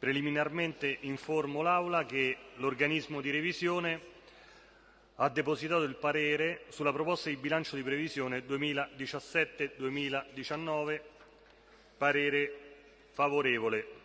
Preliminarmente informo l'Aula che l'organismo di revisione ha depositato il parere sulla proposta di bilancio di previsione 2017-2019, parere favorevole.